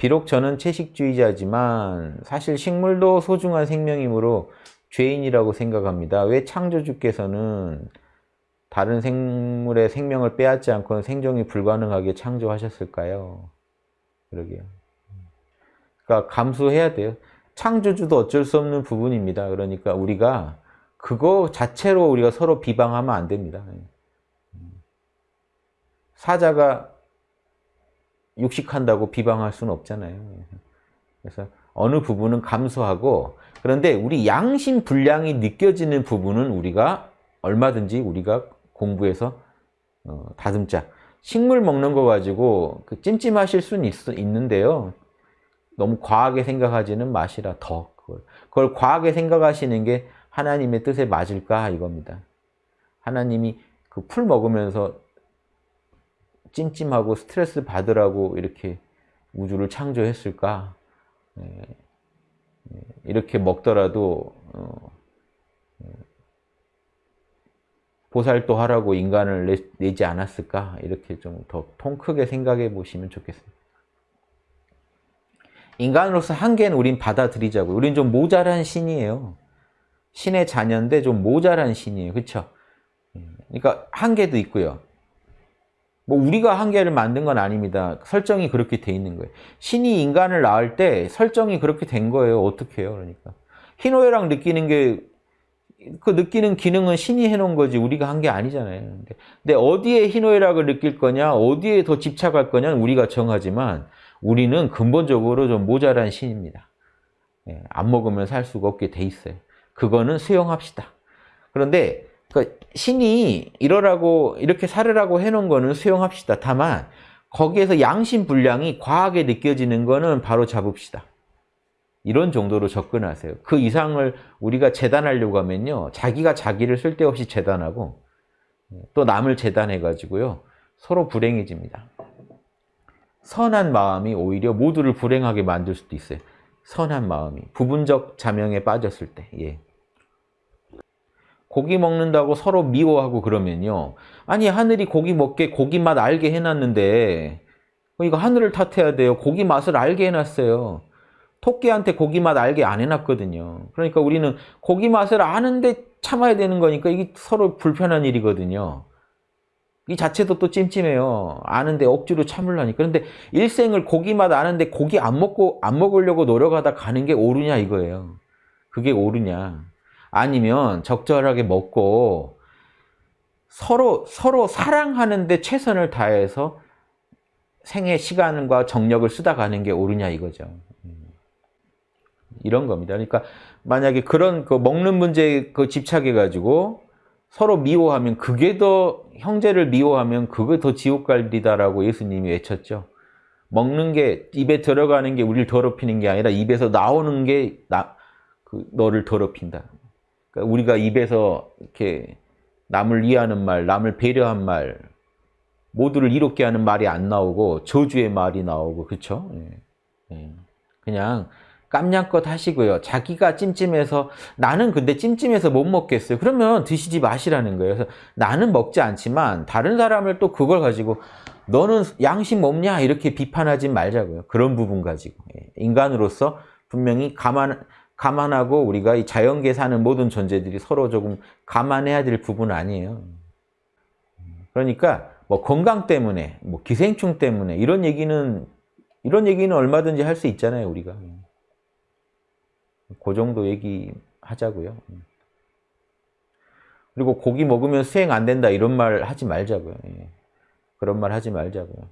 비록 저는 채식주의자지만 사실 식물도 소중한 생명이므로 죄인이라고 생각합니다. 왜 창조주께서는 다른 생물의 생명을 빼앗지 않고는 생존이 불가능하게 창조하셨을까요? 그러게요. 그러니까 감수해야 돼요. 창조주도 어쩔 수 없는 부분입니다. 그러니까 우리가 그거 자체로 우리가 서로 비방하면 안 됩니다. 사자가 육식한다고 비방할 수는 없잖아요. 그래서 어느 부분은 감수하고 그런데 우리 양심 분량이 느껴지는 부분은 우리가 얼마든지 우리가 공부해서 어, 다듬자. 식물 먹는 거 가지고 그 찜찜하실 수는 있, 있는데요. 너무 과하게 생각하지는 마시라 더 그걸. 그걸 과하게 생각하시는 게 하나님의 뜻에 맞을까 이겁니다. 하나님이 그 풀 먹으면서 찜찜하고 스트레스 받으라고 이렇게 우주를 창조했을까? 예, 예, 이렇게 먹더라도 어, 예, 보살도 하라고 인간을 내, 지 않았을까? 이렇게 좀 더 통 크게 생각해 보시면 좋겠습니다. 인간으로서 한계는 우린 받아들이자고. 우린 좀 모자란 신이에요. 신의 자녀인데 좀 모자란 신이에요. 그렇죠? 그러니까 한계도 있고요. 뭐 우리가 한계를 만든 건 아닙니다. 설정이 그렇게 돼 있는 거예요. 신이 인간을 낳을 때 설정이 그렇게 된 거예요. 어떻게 해요? 그러니까. 희노애락 느끼는 게 그 느끼는 기능은 신이 해놓은 거지 우리가 한 게 아니잖아요. 근데 어디에 희노애락을 느낄 거냐 어디에 더 집착할 거냐는 우리가 정하지만 우리는 근본적으로 좀 모자란 신입니다. 예, 안 먹으면 살 수가 없게 돼 있어요. 그거는 수용합시다. 그런데 그 신이 이러라고 이렇게 살으라고 해놓은 거는 수용합시다. 다만 거기에서 양심 분량이 과하게 느껴지는 거는 바로 잡읍시다. 이런 정도로 접근하세요. 그 이상을 우리가 재단하려고 하면요. 자기가 자기를 쓸데없이 재단하고 또 남을 재단해가지고요. 서로 불행해집니다. 선한 마음이 오히려 모두를 불행하게 만들 수도 있어요. 선한 마음이. 부분적 자명에 빠졌을 때. 예. 고기 먹는다고 서로 미워하고 그러면요. 아니 하늘이 고기 먹게 고기 맛 알게 해놨는데 이거 하늘을 탓해야 돼요. 고기 맛을 알게 해놨어요. 토끼한테 고기 맛 알게 안 해놨거든요. 그러니까 우리는 고기 맛을 아는데 참아야 되는 거니까 이게 서로 불편한 일이거든요. 이 자체도 또 찜찜해요. 아는데 억지로 참으려니까. 그런데 일생을 고기 맛 아는데 고기 안 먹고 안 먹으려고 노력하다 가는 게 옳으냐 이거예요. 그게 옳으냐. 아니면 적절하게 먹고 서로 서로 사랑하는데 최선을 다해서 생의 시간과 정력을 쓰다 가는 게 옳으냐 이거죠. 이런 겁니다. 그러니까 만약에 그런 그 먹는 문제에 그 집착해 가지고 서로 미워하면 그게 더 형제를 미워하면 그게 더 지옥 갈리다라고 예수님이 외쳤죠. 먹는 게 입에 들어가는 게 우리를 더럽히는 게 아니라 입에서 나오는 게 나, 그 너를 더럽힌다. 그러니까 우리가 입에서 이렇게 남을 이해하는 말, 남을 배려한 말, 모두를 이롭게 하는 말이 안 나오고 저주의 말이 나오고 그렇죠? 예. 그냥 깜냥껏 하시고요. 자기가 찜찜해서 나는 근데 찜찜해서 못 먹겠어요. 그러면 드시지 마시라는 거예요. 그래서 나는 먹지 않지만 다른 사람을 또 그걸 가지고 너는 양심 없냐 이렇게 비판하지 말자고요. 그런 부분 가지고 예. 인간으로서 분명히 감안 감안하고 우리가 이 자연계 사는 모든 존재들이 서로 조금 감안해야 될 부분 아니에요. 그러니까 뭐 건강 때문에, 뭐 기생충 때문에 이런 얘기는 이런 얘기는 얼마든지 할 수 있잖아요, 우리가. 그 정도 얘기하자고요. 그리고 고기 먹으면 수행 안 된다 이런 말 하지 말자고요. 예. 그런 말 하지 말자고요.